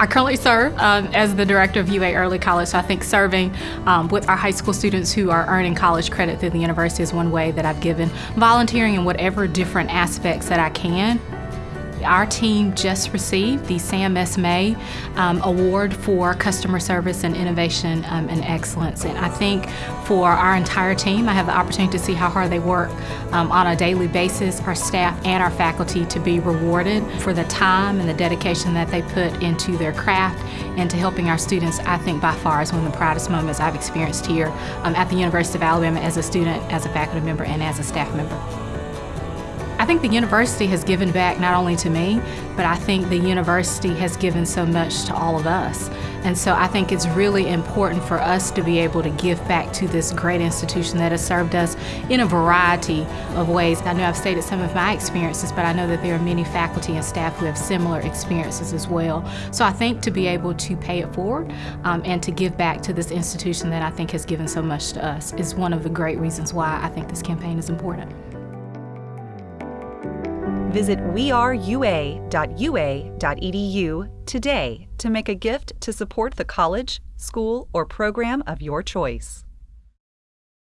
I currently serve um, as the director of UA Early College, so I think serving um, with our high school students who are earning college credit through the university is one way that I've given. Volunteering in whatever different aspects that I can our team just received the Sam S. May um, Award for Customer Service and Innovation um, and Excellence. And I think for our entire team, I have the opportunity to see how hard they work um, on a daily basis, our staff and our faculty to be rewarded for the time and the dedication that they put into their craft and to helping our students, I think by far is one of the proudest moments I've experienced here um, at the University of Alabama as a student, as a faculty member, and as a staff member. I think the university has given back not only to me, but I think the university has given so much to all of us. And so I think it's really important for us to be able to give back to this great institution that has served us in a variety of ways. I know I've stated some of my experiences, but I know that there are many faculty and staff who have similar experiences as well. So I think to be able to pay it forward um, and to give back to this institution that I think has given so much to us is one of the great reasons why I think this campaign is important. Visit weareua.ua.edu today to make a gift to support the college, school, or program of your choice.